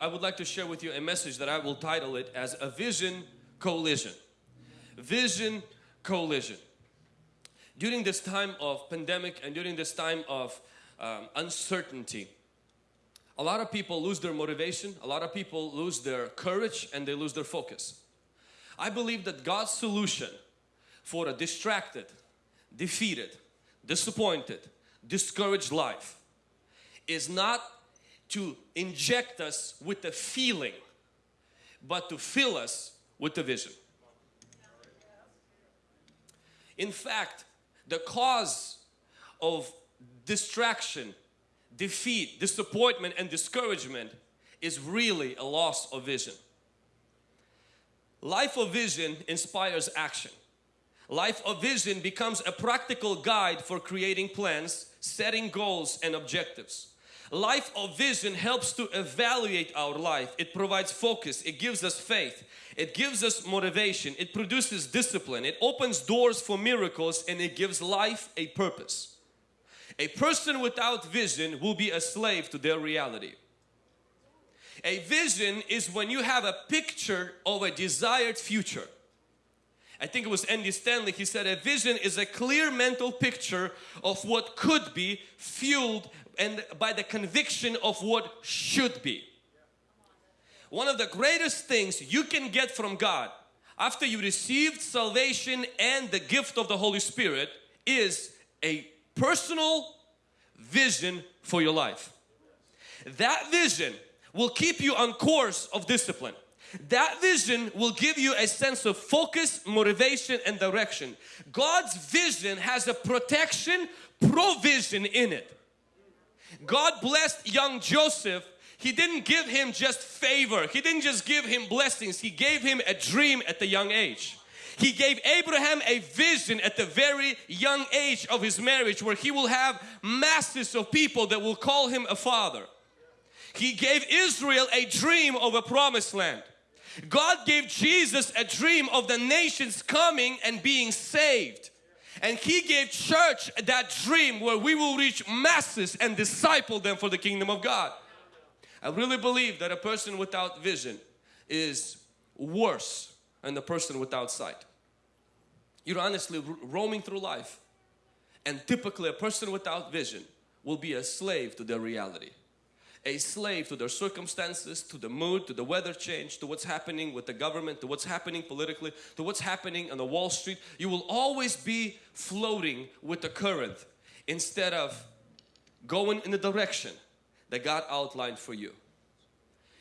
I would like to share with you a message that I will title it as a vision collision. Vision collision. During this time of pandemic and during this time of um, uncertainty, a lot of people lose their motivation, a lot of people lose their courage and they lose their focus. I believe that God's solution for a distracted, defeated, disappointed, discouraged life is not to inject us with the feeling but to fill us with the vision. In fact, the cause of distraction, defeat, disappointment and discouragement is really a loss of vision. Life of vision inspires action. Life of vision becomes a practical guide for creating plans, setting goals and objectives. Life of vision helps to evaluate our life. It provides focus. It gives us faith. It gives us motivation. It produces discipline. It opens doors for miracles and it gives life a purpose. A person without vision will be a slave to their reality. A vision is when you have a picture of a desired future. I think it was Andy Stanley, he said a vision is a clear mental picture of what could be fueled and by the conviction of what should be. One of the greatest things you can get from God after you received salvation and the gift of the Holy Spirit is a personal vision for your life. That vision will keep you on course of discipline. That vision will give you a sense of focus, motivation and direction. God's vision has a protection, provision in it. God blessed young Joseph. He didn't give him just favor. He didn't just give him blessings. He gave him a dream at the young age. He gave Abraham a vision at the very young age of his marriage where he will have masses of people that will call him a father. He gave Israel a dream of a promised land. God gave Jesus a dream of the nations coming and being saved. And He gave church that dream where we will reach masses and disciple them for the kingdom of God. I really believe that a person without vision is worse than the person without sight. You're honestly roaming through life and typically a person without vision will be a slave to their reality a slave to their circumstances, to the mood, to the weather change, to what's happening with the government, to what's happening politically, to what's happening on the Wall Street. You will always be floating with the current instead of going in the direction that God outlined for you.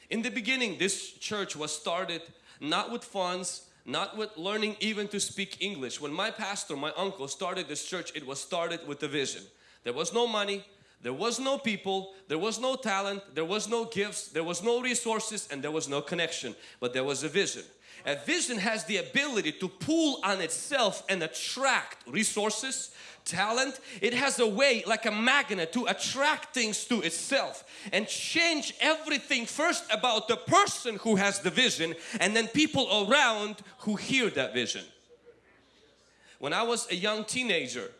In the beginning, this church was started not with funds, not with learning even to speak English. When my pastor, my uncle started this church, it was started with a vision. There was no money, there was no people, there was no talent, there was no gifts, there was no resources and there was no connection. But there was a vision. A vision has the ability to pull on itself and attract resources, talent. It has a way like a magnet to attract things to itself and change everything first about the person who has the vision and then people around who hear that vision. When I was a young teenager,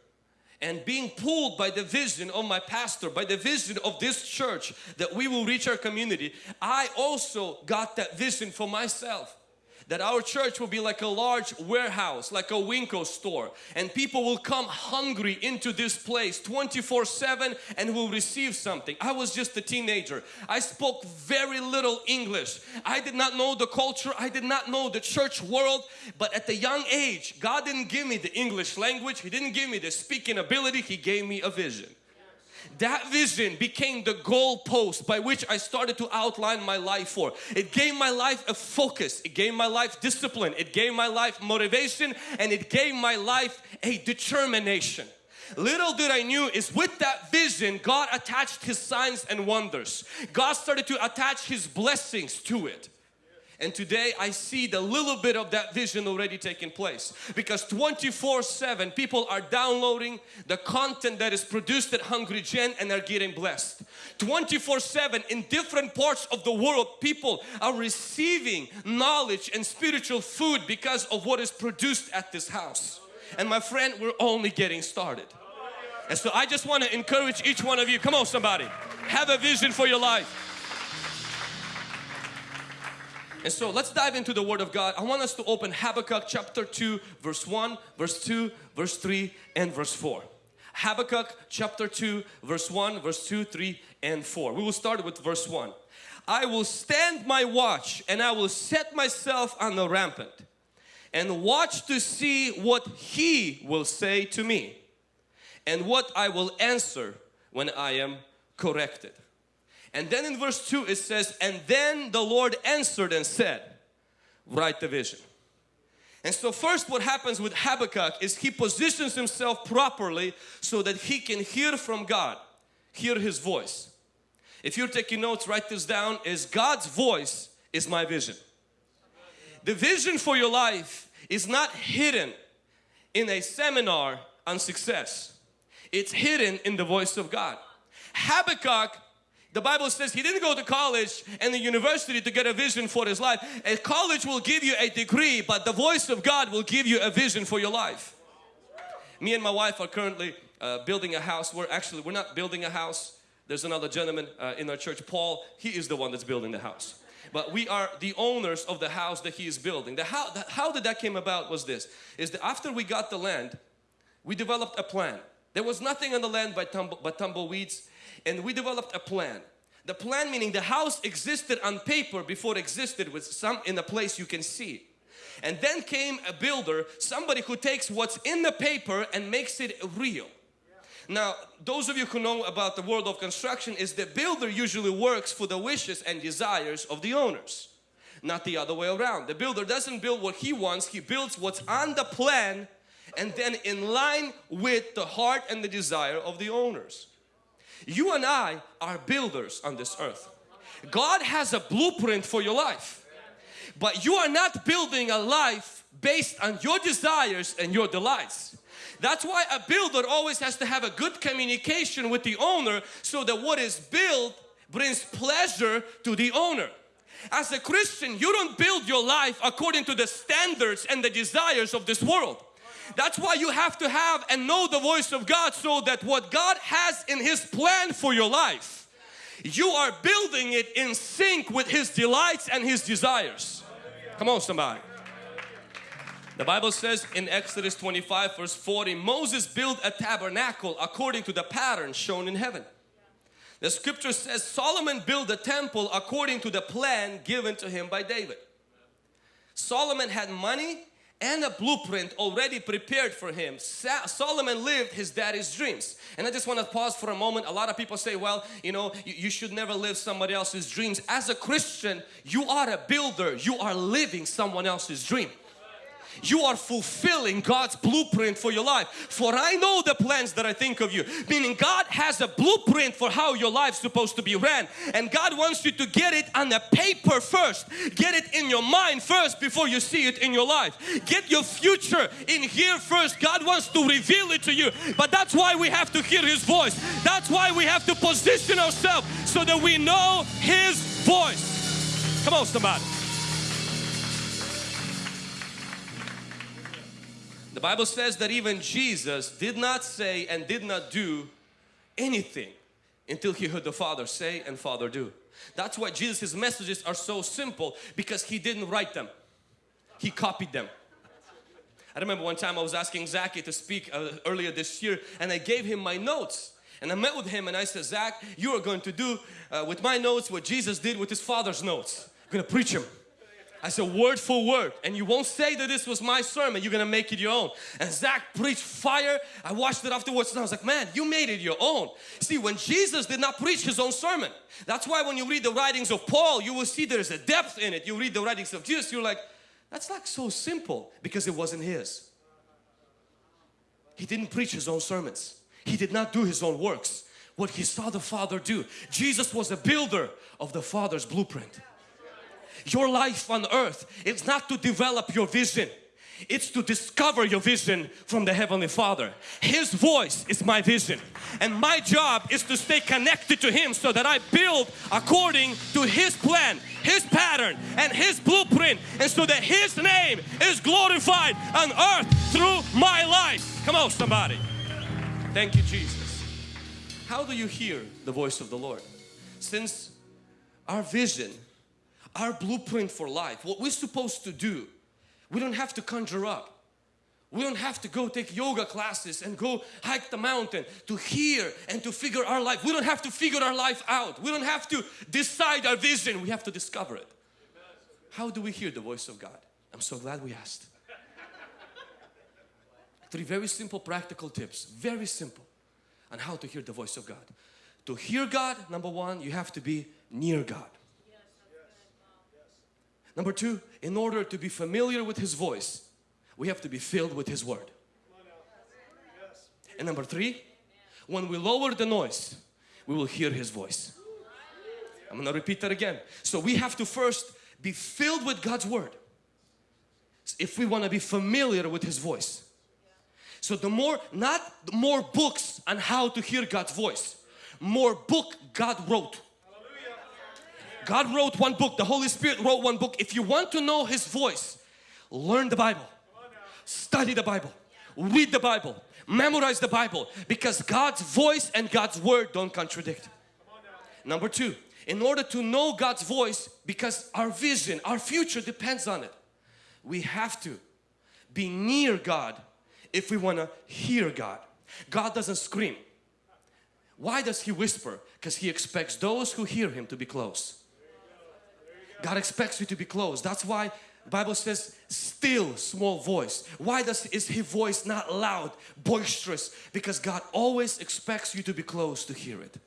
and being pulled by the vision of my pastor, by the vision of this church that we will reach our community, I also got that vision for myself that our church will be like a large warehouse, like a WinCo store and people will come hungry into this place 24 7 and will receive something. I was just a teenager. I spoke very little English. I did not know the culture. I did not know the church world. But at the young age, God didn't give me the English language. He didn't give me the speaking ability. He gave me a vision that vision became the goalpost by which I started to outline my life for. It gave my life a focus, it gave my life discipline, it gave my life motivation and it gave my life a determination. Little did I knew is with that vision God attached His signs and wonders. God started to attach His blessings to it. And today I see the little bit of that vision already taking place because 24 7 people are downloading the content that is produced at Hungry Gen and are getting blessed. 24 7 in different parts of the world people are receiving knowledge and spiritual food because of what is produced at this house. And my friend we're only getting started. And so I just want to encourage each one of you, come on somebody, have a vision for your life. And so let's dive into the Word of God. I want us to open Habakkuk chapter 2 verse 1, verse 2, verse 3 and verse 4. Habakkuk chapter 2 verse 1, verse 2, 3 and 4. We will start with verse 1. I will stand my watch and I will set myself on the rampant and watch to see what He will say to me and what I will answer when I am corrected. And then in verse 2 it says, And then the Lord answered and said, Write the vision. And so first what happens with Habakkuk is he positions himself properly so that he can hear from God, hear His voice. If you're taking notes, write this down, is God's voice is my vision. The vision for your life is not hidden in a seminar on success. It's hidden in the voice of God. Habakkuk the Bible says he didn't go to college and the university to get a vision for his life. A college will give you a degree but the voice of God will give you a vision for your life. Me and my wife are currently uh, building a house. We're actually, we're not building a house. There's another gentleman uh, in our church, Paul. He is the one that's building the house. But we are the owners of the house that he is building. The how, the, how did that came about was this. Is that after we got the land, we developed a plan. There was nothing on the land but, tumble, but tumbleweeds and we developed a plan. The plan meaning the house existed on paper before it existed with some in a place you can see. And then came a builder, somebody who takes what's in the paper and makes it real. Now, those of you who know about the world of construction is the builder usually works for the wishes and desires of the owners, not the other way around. The builder doesn't build what he wants, he builds what's on the plan and then in line with the heart and the desire of the owners. You and I are builders on this earth. God has a blueprint for your life. But you are not building a life based on your desires and your delights. That's why a builder always has to have a good communication with the owner so that what is built brings pleasure to the owner. As a Christian, you don't build your life according to the standards and the desires of this world. That's why you have to have and know the voice of God so that what God has in His plan for your life, you are building it in sync with His delights and His desires. Come on somebody. The Bible says in Exodus 25 verse 40, Moses built a tabernacle according to the pattern shown in heaven. The scripture says Solomon built a temple according to the plan given to him by David. Solomon had money, and a blueprint already prepared for him. Solomon lived his daddy's dreams. And I just want to pause for a moment. A lot of people say, well, you know, you, should never live somebody else's dreams. As a Christian, you are a builder. You are living someone else's dream you are fulfilling God's blueprint for your life. For I know the plans that I think of you. Meaning God has a blueprint for how your life's supposed to be ran. And God wants you to get it on the paper first. Get it in your mind first before you see it in your life. Get your future in here first. God wants to reveal it to you. But that's why we have to hear His voice. That's why we have to position ourselves so that we know His voice. Come on somebody. The Bible says that even Jesus did not say and did not do anything until he heard the Father say and Father do. That's why Jesus' messages are so simple because he didn't write them. He copied them. I remember one time I was asking Zachy to speak uh, earlier this year and I gave him my notes. And I met with him and I said, Zach, you are going to do uh, with my notes what Jesus did with his father's notes. I'm going to preach him. I said word for word. And you won't say that this was my sermon. You're gonna make it your own. And Zach preached fire. I watched it afterwards and I was like man you made it your own. See when Jesus did not preach his own sermon that's why when you read the writings of Paul you will see there's a depth in it. You read the writings of Jesus you're like that's like so simple because it wasn't his. He didn't preach his own sermons. He did not do his own works. What he saw the Father do Jesus was a builder of the Father's blueprint your life on earth is not to develop your vision. It's to discover your vision from the Heavenly Father. His voice is my vision and my job is to stay connected to Him so that I build according to His plan, His pattern and His blueprint and so that His name is glorified on earth through my life. Come on somebody. Thank you Jesus. How do you hear the voice of the Lord? Since our vision our blueprint for life, what we're supposed to do, we don't have to conjure up. We don't have to go take yoga classes and go hike the mountain to hear and to figure our life. We don't have to figure our life out. We don't have to decide our vision. We have to discover it. How do we hear the voice of God? I'm so glad we asked. Three very simple practical tips, very simple on how to hear the voice of God. To hear God, number one, you have to be near God. Number two, in order to be familiar with His voice, we have to be filled with His Word. And number three, when we lower the noise, we will hear His voice. I'm going to repeat that again. So we have to first be filled with God's Word if we want to be familiar with His voice. So the more, not more books on how to hear God's voice, more book God wrote. God wrote one book, the Holy Spirit wrote one book. If you want to know His voice, learn the Bible study the Bible, read the Bible, memorize the Bible because God's voice and God's word don't contradict. Number two, in order to know God's voice because our vision, our future depends on it, we have to be near God if we want to hear God. God doesn't scream. Why does He whisper? Because He expects those who hear Him to be close. God expects you to be close. That's why Bible says still small voice. Why does is his voice not loud, boisterous? Because God always expects you to be close to hear it.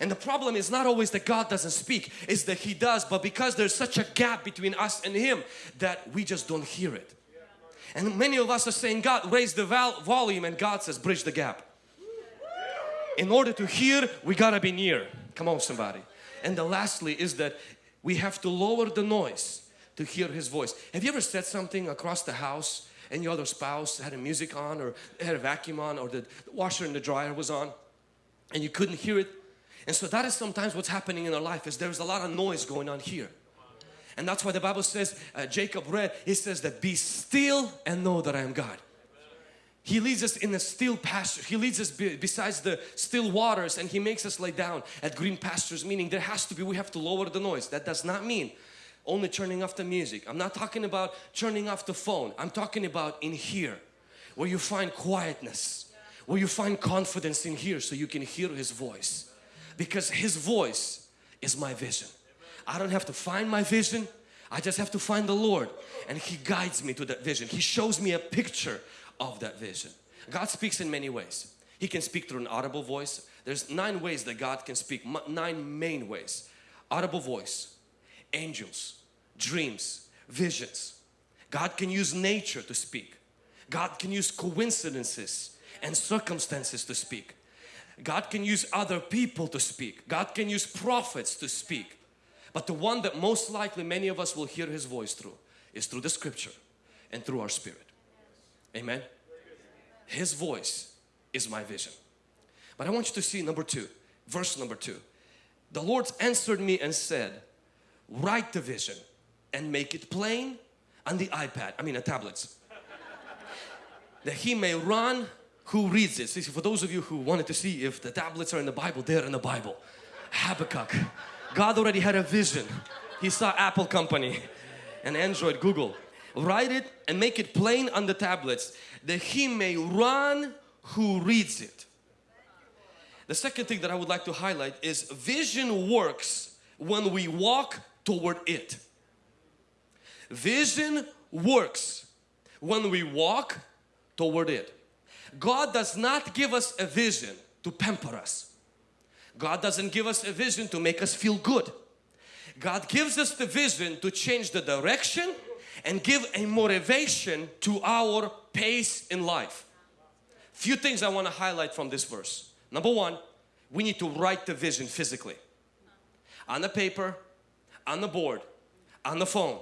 And the problem is not always that God doesn't speak, it's that He does, but because there's such a gap between us and Him that we just don't hear it. And many of us are saying, God, raise the volume and God says, bridge the gap. In order to hear, we gotta be near. Come on somebody. And the lastly is that we have to lower the noise to hear His voice. Have you ever said something across the house and your other spouse had a music on or had a vacuum on or the washer and the dryer was on and you couldn't hear it? And so that is sometimes what's happening in our life is there's a lot of noise going on here. And that's why the Bible says, uh, Jacob read, he says that be still and know that I am God. He leads us in a still pasture. He leads us be, besides the still waters and He makes us lay down at green pastures meaning there has to be, we have to lower the noise. That does not mean only turning off the music. I'm not talking about turning off the phone. I'm talking about in here where you find quietness, where you find confidence in here so you can hear His voice. Because His voice is my vision. I don't have to find my vision. I just have to find the Lord and He guides me to that vision. He shows me a picture of that vision. God speaks in many ways. He can speak through an audible voice. There's nine ways that God can speak, nine main ways. Audible voice, angels, dreams, visions. God can use nature to speak. God can use coincidences and circumstances to speak. God can use other people to speak. God can use prophets to speak. But the one that most likely many of us will hear His voice through is through the scripture and through our spirit. Amen. His voice is my vision. But I want you to see number two, verse number two. The Lord answered me and said, write the vision and make it plain on the iPad, I mean the tablets. that he may run who reads it. See, for those of you who wanted to see if the tablets are in the Bible, they're in the Bible. Habakkuk. God already had a vision. He saw Apple company and Android, Google. Write it and make it plain on the tablets that he may run who reads it. The second thing that I would like to highlight is vision works when we walk toward it. Vision works when we walk toward it. God does not give us a vision to pamper us. God doesn't give us a vision to make us feel good. God gives us the vision to change the direction and give a motivation to our pace in life. Few things I want to highlight from this verse. Number one, we need to write the vision physically. On the paper, on the board, on the phone,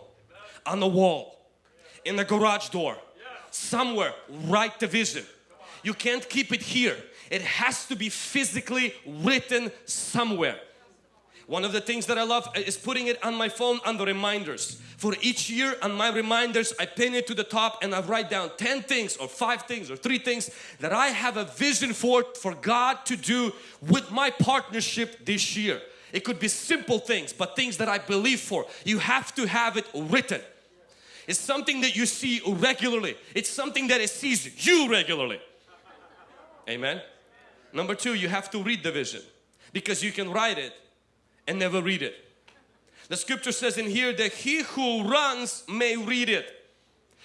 on the wall, in the garage door, somewhere, write the vision. You can't keep it here. It has to be physically written somewhere. One of the things that I love is putting it on my phone on the reminders. For each year on my reminders, I pin it to the top and I write down 10 things or 5 things or 3 things that I have a vision for, for God to do with my partnership this year. It could be simple things, but things that I believe for. You have to have it written. It's something that you see regularly. It's something that it sees you regularly. Amen. Number two, you have to read the vision because you can write it and never read it. The scripture says in here that he who runs may read it.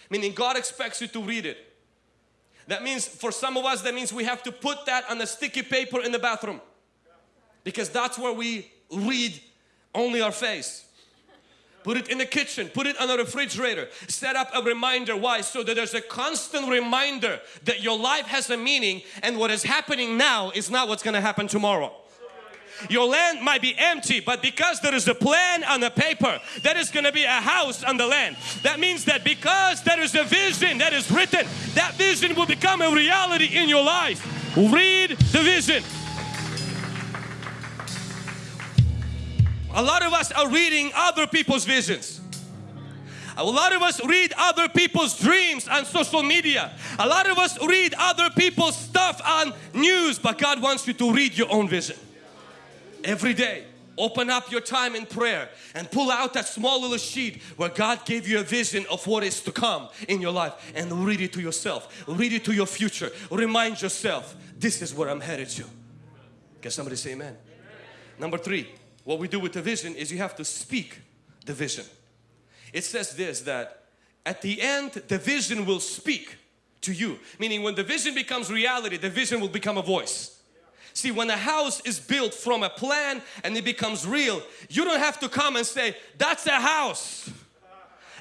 Meaning God expects you to read it. That means for some of us that means we have to put that on a sticky paper in the bathroom. Because that's where we read only our face. Put it in the kitchen, put it on a refrigerator, set up a reminder. Why? So that there's a constant reminder that your life has a meaning and what is happening now is not what's going to happen tomorrow. Your land might be empty, but because there is a plan on the paper, there is going to be a house on the land. That means that because there is a vision that is written, that vision will become a reality in your life. Read the vision. A lot of us are reading other people's visions. A lot of us read other people's dreams on social media. A lot of us read other people's stuff on news, but God wants you to read your own vision. Every day, open up your time in prayer and pull out that small little sheet where God gave you a vision of what is to come in your life and read it to yourself. Read it to your future. Remind yourself, this is where I'm headed to. Can somebody say amen? amen? Number three, what we do with the vision is you have to speak the vision. It says this that at the end the vision will speak to you. Meaning when the vision becomes reality, the vision will become a voice. See, when a house is built from a plan and it becomes real, you don't have to come and say, that's a house.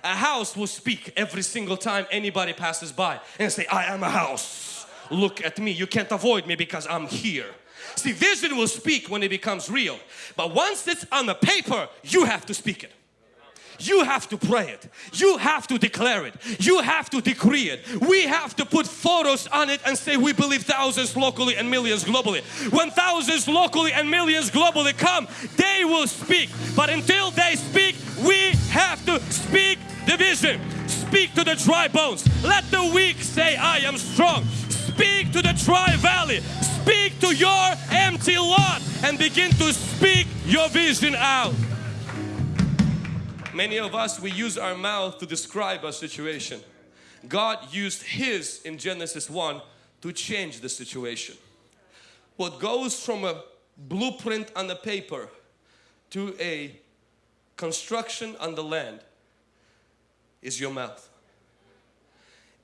A house will speak every single time anybody passes by and say, I am a house. Look at me. You can't avoid me because I'm here. See, vision will speak when it becomes real. But once it's on the paper, you have to speak it. You have to pray it. You have to declare it. You have to decree it. We have to put photos on it and say we believe thousands locally and millions globally. When thousands locally and millions globally come, they will speak. But until they speak, we have to speak the vision. Speak to the dry bones. Let the weak say, I am strong. Speak to the dry valley speak to your empty lot and begin to speak your vision out. Many of us, we use our mouth to describe our situation. God used His in Genesis 1 to change the situation. What goes from a blueprint on the paper to a construction on the land is your mouth.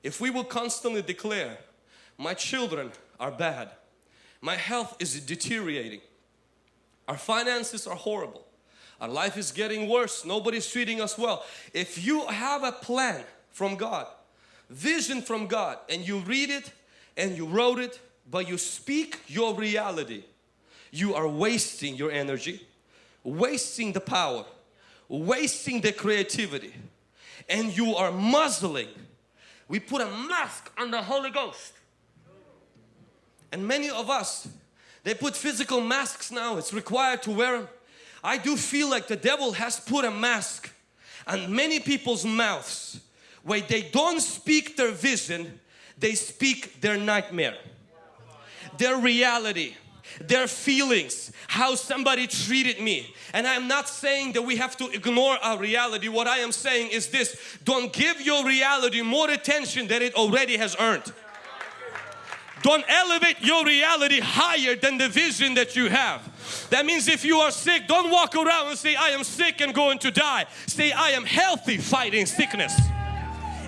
If we will constantly declare, my children are bad, my health is deteriorating. Our finances are horrible. Our life is getting worse. Nobody's treating us well. If you have a plan from God, vision from God, and you read it and you wrote it, but you speak your reality, you are wasting your energy, wasting the power, wasting the creativity, and you are muzzling. We put a mask on the Holy Ghost and many of us, they put physical masks now. It's required to wear them. I do feel like the devil has put a mask on many people's mouths where they don't speak their vision, they speak their nightmare, their reality, their feelings, how somebody treated me. And I'm not saying that we have to ignore our reality. What I am saying is this, don't give your reality more attention than it already has earned. Don't elevate your reality higher than the vision that you have. That means if you are sick, don't walk around and say, I am sick and going to die. Say, I am healthy fighting sickness.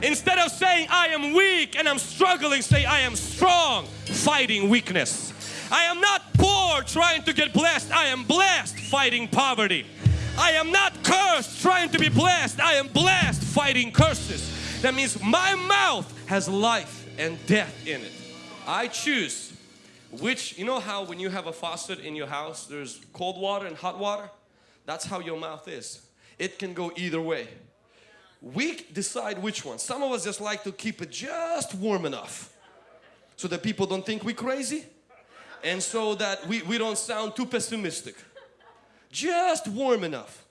Instead of saying, I am weak and I'm struggling, say, I am strong fighting weakness. I am not poor trying to get blessed. I am blessed fighting poverty. I am not cursed trying to be blessed. I am blessed fighting curses. That means my mouth has life and death in it. I choose which, you know how when you have a faucet in your house, there's cold water and hot water? That's how your mouth is. It can go either way. We decide which one. Some of us just like to keep it just warm enough so that people don't think we're crazy and so that we, we don't sound too pessimistic. Just warm enough.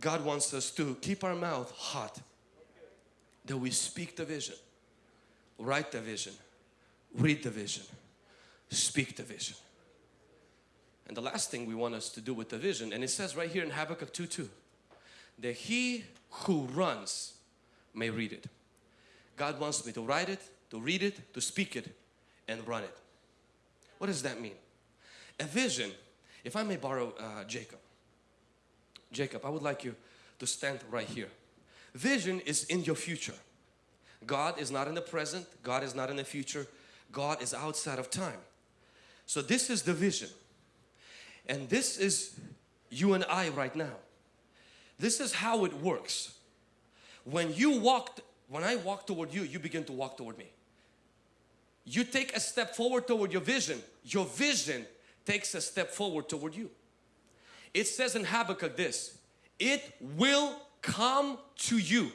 God wants us to keep our mouth hot that we speak the vision, write the vision, read the vision, speak the vision. And the last thing we want us to do with the vision, and it says right here in Habakkuk 2 2, that he who runs may read it. God wants me to write it, to read it, to speak it, and run it. What does that mean? A vision, if I may borrow uh, Jacob. Jacob, I would like you to stand right here. Vision is in your future. God is not in the present, God is not in the future, God is outside of time. So this is the vision. And this is you and I right now. This is how it works. When you walk, when I walk toward you, you begin to walk toward me. You take a step forward toward your vision. Your vision takes a step forward toward you. It says in Habakkuk this, it will come to you.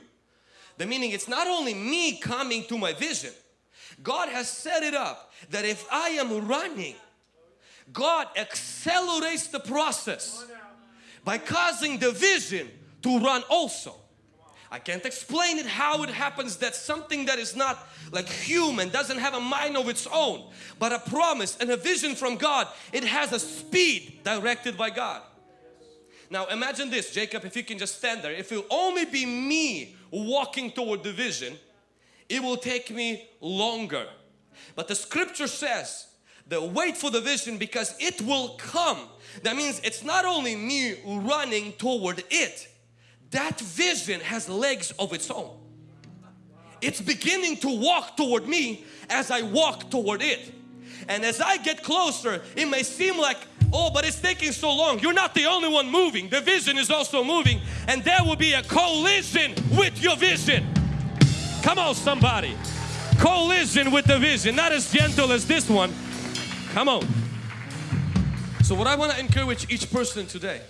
The meaning it's not only me coming to my vision. God has set it up that if I am running, God accelerates the process by causing the vision to run also. I can't explain it how it happens that something that is not like human doesn't have a mind of its own but a promise and a vision from God it has a speed directed by God now imagine this Jacob if you can just stand there if it will only be me walking toward the vision it will take me longer. But the scripture says the wait for the vision because it will come. That means it's not only me running toward it. That vision has legs of its own. It's beginning to walk toward me as I walk toward it. And as I get closer it may seem like oh but it's taking so long. You're not the only one moving. The vision is also moving. And there will be a collision with your vision come on somebody. Collision with the vision. Not as gentle as this one. Come on. So what I want to encourage each person today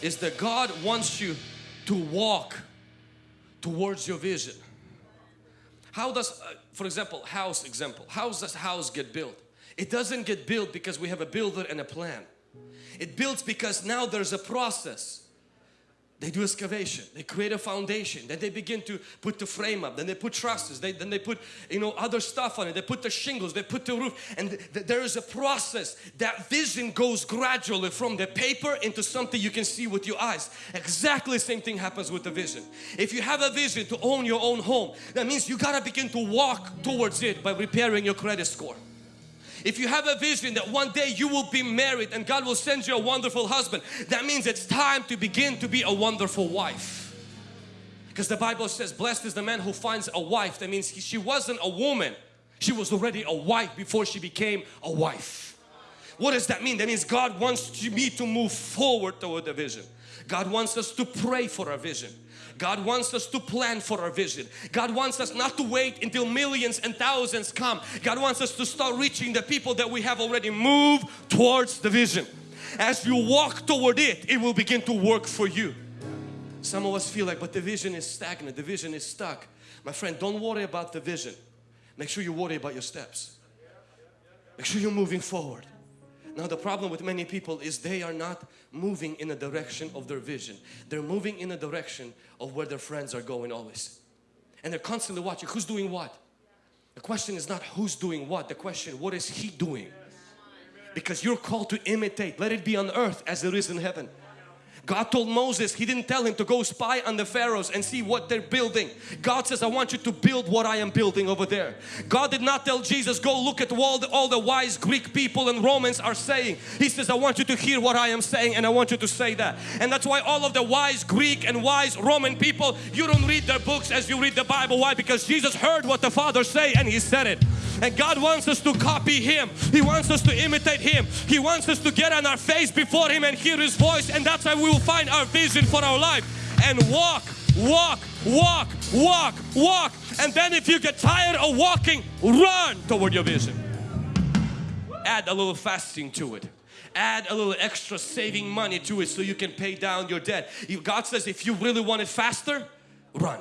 is that God wants you to walk towards your vision. How does uh, for example house example. How does house get built? It doesn't get built because we have a builder and a plan. It builds because now there's a process they do excavation, they create a foundation, then they begin to put the frame up, then they put trusses, they, then they put you know other stuff on it, they put the shingles, they put the roof and th th there is a process. That vision goes gradually from the paper into something you can see with your eyes. Exactly same thing happens with the vision. If you have a vision to own your own home, that means you gotta begin to walk towards it by repairing your credit score. If you have a vision that one day you will be married and God will send you a wonderful husband, that means it's time to begin to be a wonderful wife. Because the Bible says, blessed is the man who finds a wife. That means she wasn't a woman. She was already a wife before she became a wife. What does that mean? That means God wants me to move forward toward the vision. God wants us to pray for our vision. God wants us to plan for our vision. God wants us not to wait until millions and thousands come. God wants us to start reaching the people that we have already moved towards the vision. As you walk toward it, it will begin to work for you. Some of us feel like, but the vision is stagnant, the vision is stuck. My friend, don't worry about the vision. Make sure you worry about your steps. Make sure you're moving forward. Now the problem with many people is they are not moving in the direction of their vision. They're moving in the direction of where their friends are going always. And they're constantly watching who's doing what. The question is not who's doing what, the question what is he doing? Because you're called to imitate. Let it be on earth as it is in heaven. God told Moses, He didn't tell him to go spy on the pharaohs and see what they're building. God says, I want you to build what I am building over there. God did not tell Jesus, go look at all the, all the wise Greek people and Romans are saying. He says, I want you to hear what I am saying and I want you to say that. And that's why all of the wise Greek and wise Roman people, you don't read their books as you read the Bible. Why? Because Jesus heard what the Father say and He said it. And God wants us to copy Him. He wants us to imitate Him. He wants us to get on our face before Him and hear His voice. And that's how we will find our vision for our life. And walk, walk, walk, walk, walk. And then if you get tired of walking, run toward your vision. Add a little fasting to it add a little extra saving money to it so you can pay down your debt. God says if you really want it faster, run.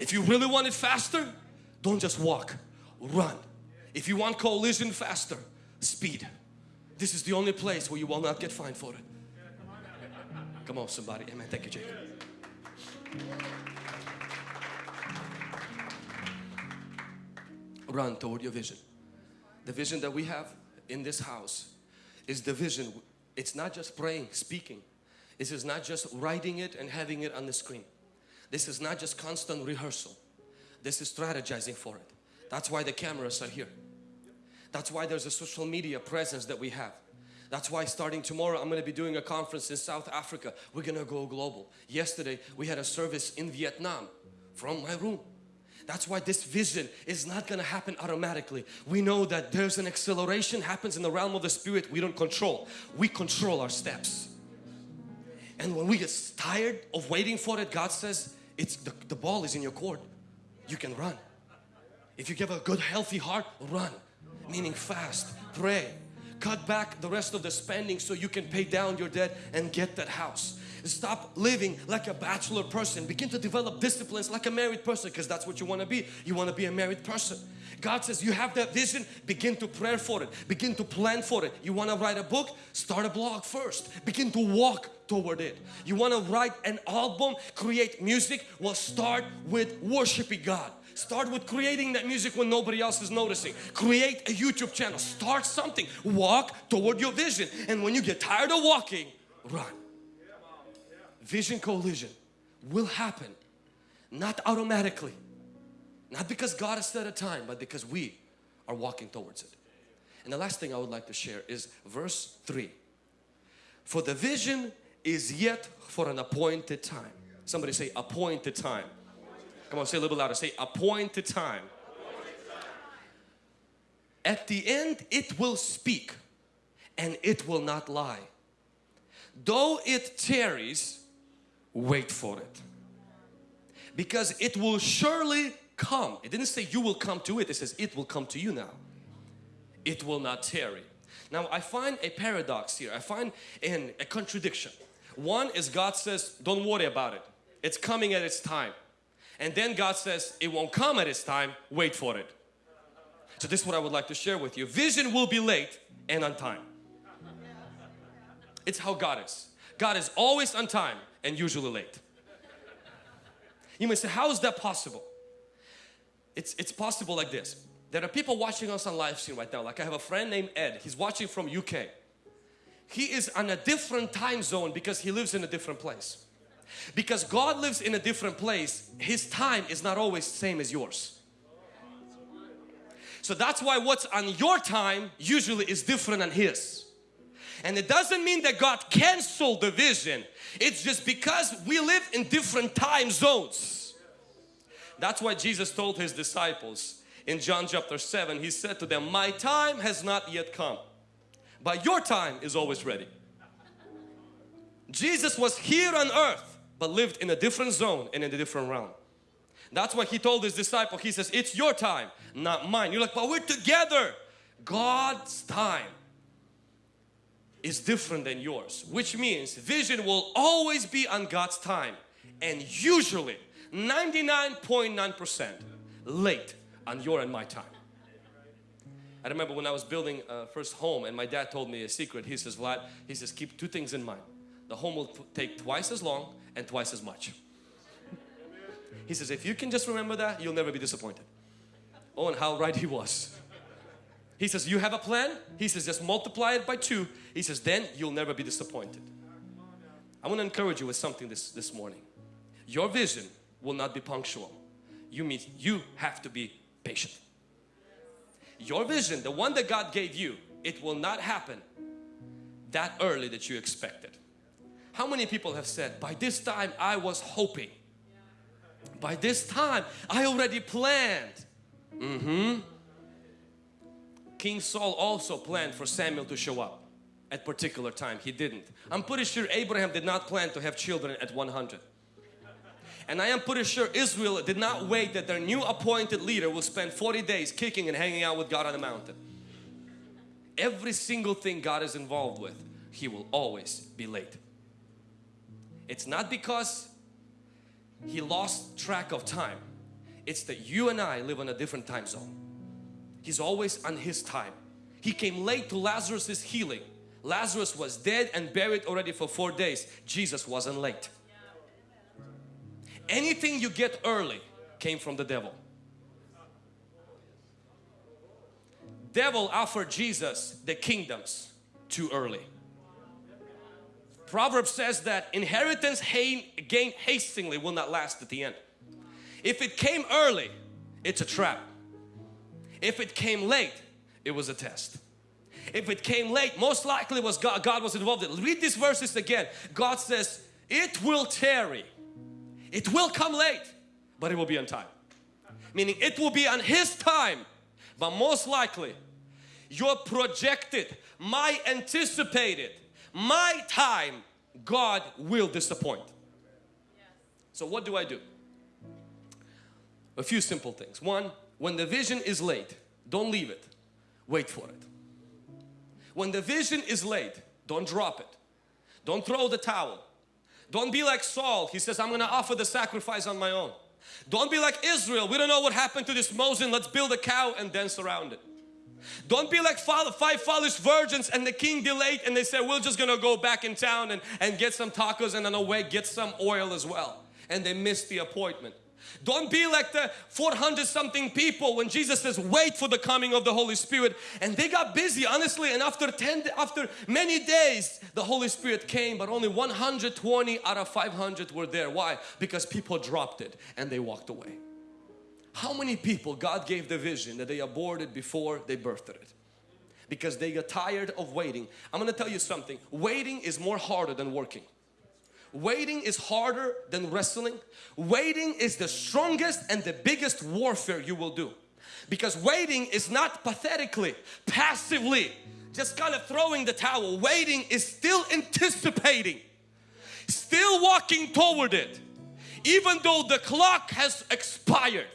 If you really want it faster, don't just walk, run. If you want collision faster, speed. This is the only place where you will not get fined for it. Come on somebody, amen. Thank you Jacob. Run toward your vision. the vision that we have in this house is the vision. It's not just praying, speaking. This is not just writing it and having it on the screen. This is not just constant rehearsal. This is strategizing for it. That's why the cameras are here. That's why there's a social media presence that we have. That's why starting tomorrow I'm going to be doing a conference in South Africa. We're going to go global. Yesterday we had a service in Vietnam from my room. That's why this vision is not going to happen automatically. We know that there's an acceleration happens in the realm of the spirit we don't control. We control our steps. And when we get tired of waiting for it, God says, it's the, the ball is in your court. You can run. If you have a good healthy heart, run. Meaning fast, pray, cut back the rest of the spending so you can pay down your debt and get that house. Stop living like a bachelor person. Begin to develop disciplines like a married person because that's what you want to be. You want to be a married person. God says you have that vision, begin to pray for it. Begin to plan for it. You want to write a book? Start a blog first. Begin to walk toward it. You want to write an album, create music? Well, start with worshiping God. Start with creating that music when nobody else is noticing. Create a YouTube channel. Start something. Walk toward your vision. And when you get tired of walking, run. Vision collision will happen. Not automatically. Not because God has set a time, but because we are walking towards it. And the last thing I would like to share is verse 3. For the vision is yet for an appointed time. Somebody say appointed time. Come on, say a little louder. Say appointed time. At the end it will speak and it will not lie. Though it tarries, wait for it. Because it will surely come. It didn't say you will come to it. It says it will come to you now. It will not tarry. Now I find a paradox here. I find in a contradiction. One is God says don't worry about it. It's coming at its time. And then God says it won't come at its time. Wait for it. So this is what I would like to share with you. Vision will be late and on time. It's how God is. God is always on time and usually late. You may say, how is that possible? It's, it's possible like this. There are people watching us on live stream right now. Like I have a friend named Ed. He's watching from UK. He is on a different time zone because he lives in a different place. Because God lives in a different place, His time is not always the same as yours. So that's why what's on your time usually is different than His. And it doesn't mean that God canceled the vision. It's just because we live in different time zones. That's why Jesus told His disciples in John chapter 7, He said to them, My time has not yet come, but your time is always ready. Jesus was here on earth, but lived in a different zone and in a different realm. That's why He told His disciple, He says, it's your time, not mine. You're like, but we're together. God's time is different than yours which means vision will always be on God's time and usually 99.9% late on your and my time. I remember when I was building a first home and my dad told me a secret. He says, Vlad, he says, keep two things in mind. The home will take twice as long and twice as much. He says, if you can just remember that, you'll never be disappointed. Oh, and how right he was. He says, you have a plan? He says, just multiply it by two. He says, then you'll never be disappointed. I want to encourage you with something this, this morning. Your vision will not be punctual. You mean you have to be patient. Your vision, the one that God gave you, it will not happen that early that you expected. How many people have said, by this time I was hoping. By this time I already planned. Mm-hmm. King Saul also planned for Samuel to show up at particular time. He didn't. I'm pretty sure Abraham did not plan to have children at 100. And I am pretty sure Israel did not wait that their new appointed leader will spend 40 days kicking and hanging out with God on the mountain. Every single thing God is involved with, He will always be late. It's not because He lost track of time. It's that you and I live on a different time zone. He's always on His time. He came late to Lazarus' healing. Lazarus was dead and buried already for four days. Jesus wasn't late. Anything you get early came from the devil. devil offered Jesus the kingdoms too early. Proverbs says that inheritance gained hastily will not last at the end. If it came early, it's a trap. If it came late, it was a test. If it came late, most likely was God, God was involved in Read these verses again. God says, it will tarry. It will come late, but it will be on time. Meaning it will be on His time, but most likely your projected, my anticipated, my time, God will disappoint. So what do I do? A few simple things. One, when the vision is late, don't leave it. Wait for it. When the vision is late, don't drop it. Don't throw the towel. Don't be like Saul. He says, I'm going to offer the sacrifice on my own. Don't be like Israel. We don't know what happened to this Moses. Let's build a cow and dance around it. Don't be like five foolish virgins and the king delayed and they said, we're just going to go back in town and, and get some tacos and on the way get some oil as well. And they missed the appointment. Don't be like the 400 something people when Jesus says wait for the coming of the Holy Spirit and they got busy honestly and after 10 after many days the Holy Spirit came but only 120 out of 500 were there. Why? Because people dropped it and they walked away. How many people God gave the vision that they aborted before they birthed it? Because they got tired of waiting. I'm going to tell you something. Waiting is more harder than working. Waiting is harder than wrestling. Waiting is the strongest and the biggest warfare you will do. Because waiting is not pathetically, passively, just kind of throwing the towel. Waiting is still anticipating, still walking toward it. Even though the clock has expired,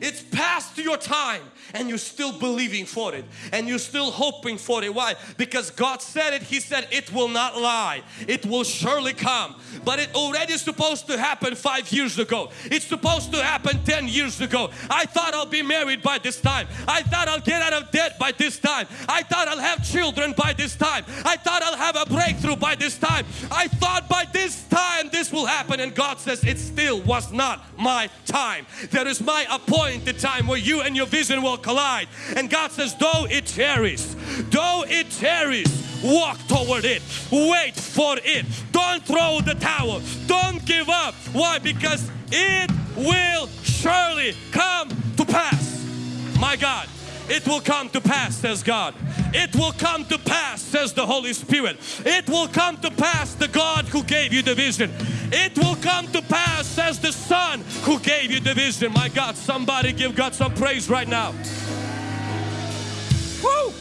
it's past your time and you're still believing for it and you're still hoping for it. Why? Because God said it. He said it will not lie. It will surely come. But it already supposed to happen five years ago. It's supposed to happen 10 years ago. I thought I'll be married by this time. I thought I'll get out of debt by this time. I thought I'll have children by this time. I thought I'll have a breakthrough by this time. I thought by this time this will happen and God says it still was not my time. There is my appointed time where you and your vision will collide. And God says, though it tarries, though it tarries, walk toward it. Wait for it. Don't throw the towel. Don't give up. Why? Because it will surely come to pass. My God, it will come to pass, says God. It will come to pass, says the Holy Spirit. It will come to pass, the God who gave you the vision. It will come to pass, says the Son who gave you the vision. My God, somebody give God some praise right now. Woo!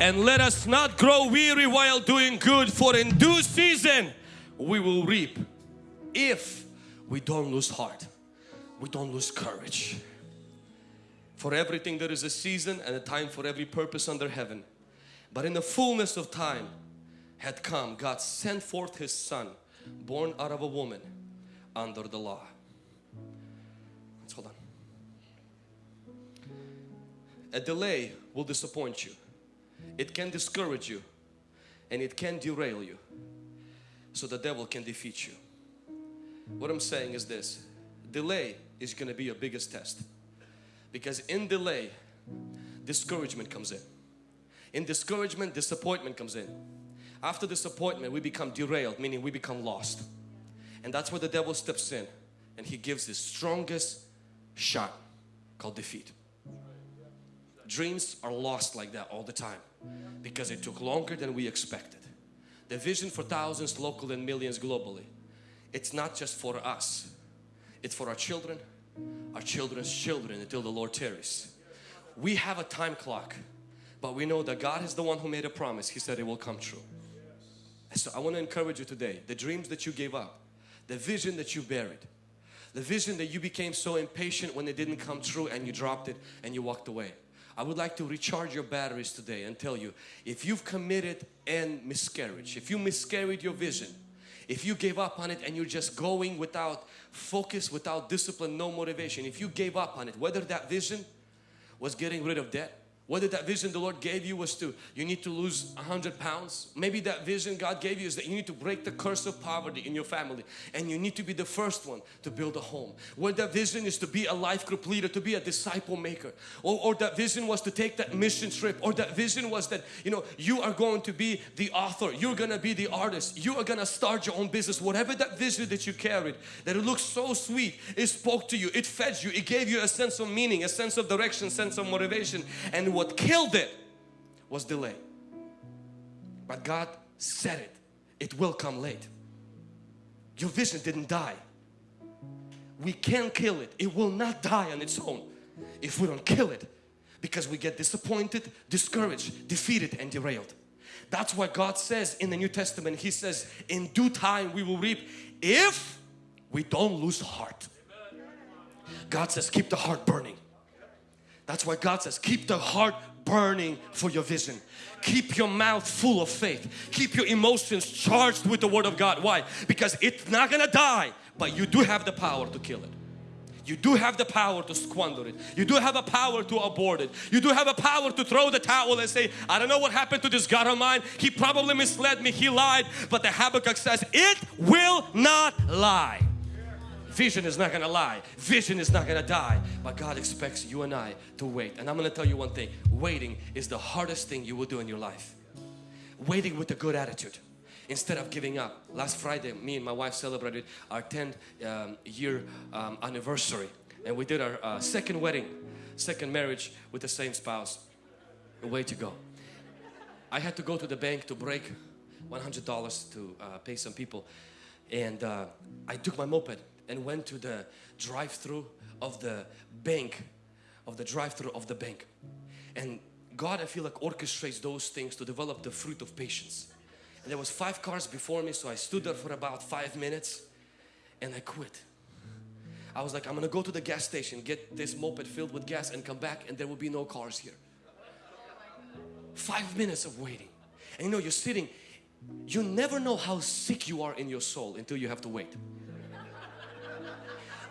And let us not grow weary while doing good, for in due season we will reap if we don't lose heart, we don't lose courage. For everything there is a season and a time for every purpose under heaven. But in the fullness of time had come, God sent forth His Son, born out of a woman under the law. Let's hold on. A delay will disappoint you. It can discourage you and it can derail you. So the devil can defeat you. What I'm saying is this, delay is going to be your biggest test. Because in delay, discouragement comes in. In discouragement, disappointment comes in. After disappointment, we become derailed, meaning we become lost. And that's where the devil steps in and he gives his strongest shot called defeat. Dreams are lost like that all the time because it took longer than we expected. The vision for thousands local and millions globally, it's not just for us, it's for our children, our children's children until the Lord tarries. We have a time clock, but we know that God is the one who made a promise. He said it will come true. So I want to encourage you today, the dreams that you gave up, the vision that you buried, the vision that you became so impatient when it didn't come true and you dropped it and you walked away. I would like to recharge your batteries today and tell you if you've committed and miscarriage, if you miscarried your vision, if you gave up on it and you're just going without focus, without discipline, no motivation, if you gave up on it, whether that vision was getting rid of debt Whether that vision the Lord gave you was to, you need to lose 100 pounds. Maybe that vision God gave you is that you need to break the curse of poverty in your family and you need to be the first one to build a home. Whether that vision is to be a life group leader, to be a disciple maker. Or, or that vision was to take that mission trip. Or that vision was that, you know, you are going to be the author. You're going to be the artist. You are going to start your own business. Whatever that vision that you carried, that it looks so sweet, it spoke to you, it fed you, it gave you a sense of meaning, a sense of direction, sense of motivation. And what killed it was delay. But God said it, it will come late. Your vision didn't die. We can kill it. It will not die on its own if we don't kill it because we get disappointed, discouraged, defeated and derailed. That's why God says in the New Testament, He says, in due time we will reap if we don't lose heart. God says, keep the heart burning. That's why God says keep the heart burning for your vision. Keep your mouth full of faith. Keep your emotions charged with the Word of God. Why? Because it's not gonna die, but you do have the power to kill it. You do have the power to squander it. You do have a power to abort it. You do have a power to throw the towel and say, I don't know what happened to this God of mine. He probably misled me. He lied. But the Habakkuk says, it will not lie. Vision is not gonna lie. Vision is not gonna die. But God expects you and I to wait. And I'm gonna tell you one thing. Waiting is the hardest thing you will do in your life. Waiting with a good attitude instead of giving up. Last Friday, me and my wife celebrated our 10th um, year um, anniversary. And we did our uh, second wedding, second marriage with the same spouse. Way to go. I had to go to the bank to break $100 to uh, pay some people. And uh, I took my moped and went to the drive-through of the bank of the drive-through of the bank. And God I feel like orchestrates those things to develop the fruit of patience. And there was five cars before me so I stood there for about five minutes and I quit. I was like I'm gonna go to the gas station get this moped filled with gas and come back and there will be no cars here. Five minutes of waiting. And you know you're sitting you never know how sick you are in your soul until you have to wait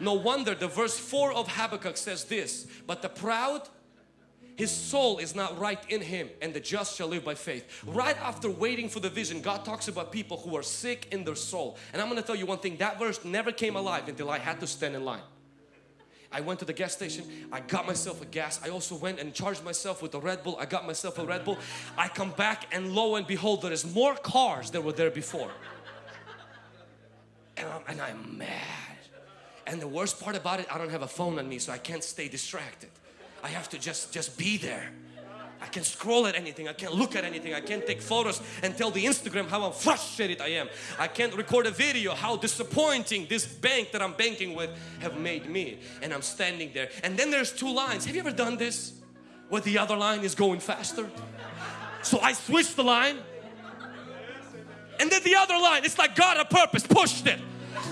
no wonder the verse 4 of Habakkuk says this, but the proud his soul is not right in him and the just shall live by faith. Right after waiting for the vision, God talks about people who are sick in their soul. And I'm going to tell you one thing, that verse never came alive until I had to stand in line. I went to the gas station, I got myself a gas. I also went and charged myself with a Red Bull. I got myself a Red Bull. I come back and lo and behold, there is more cars than were there before. And I'm, and I'm mad. And the worst part about it, I don't have a phone on me so I can't stay distracted. I have to just, just be there. I can scroll at anything, I can't look at anything, I can't take photos and tell the Instagram how frustrated I am. I can't record a video how disappointing this bank that I'm banking with have made me. And I'm standing there. And then there's two lines. Have you ever done this? Where the other line is going faster? So I switched the line. And then the other line, it's like God on purpose pushed it.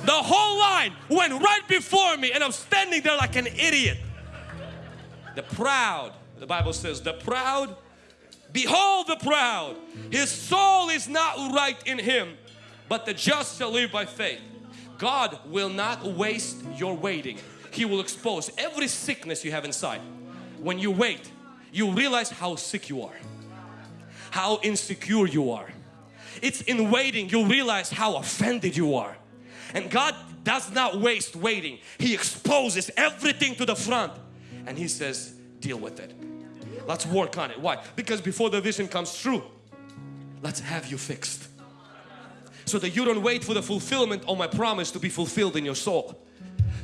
The whole line went right before me and I'm standing there like an idiot. The proud, the Bible says, the proud, behold the proud, his soul is not right in him, but the just shall live by faith. God will not waste your waiting. He will expose every sickness you have inside. When you wait, you realize how sick you are, how insecure you are. It's in waiting you realize how offended you are and God does not waste waiting. He exposes everything to the front and He says, deal with it. Let's work on it. Why? Because before the vision comes true, let's have you fixed. So that you don't wait for the fulfillment of my promise to be fulfilled in your soul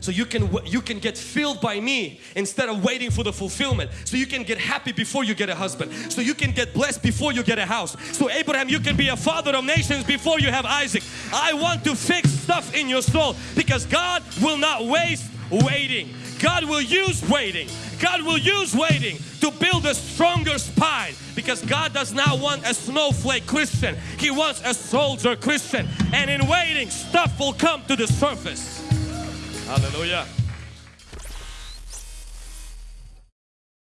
so you can you can get filled by me instead of waiting for the fulfillment. So you can get happy before you get a husband. So you can get blessed before you get a house. So Abraham you can be a father of nations before you have Isaac. I want to fix stuff in your soul because God will not waste waiting. God will use waiting. God will use waiting to build a stronger spine because God does not want a snowflake Christian. He wants a soldier Christian. And in waiting stuff will come to the surface Hallelujah.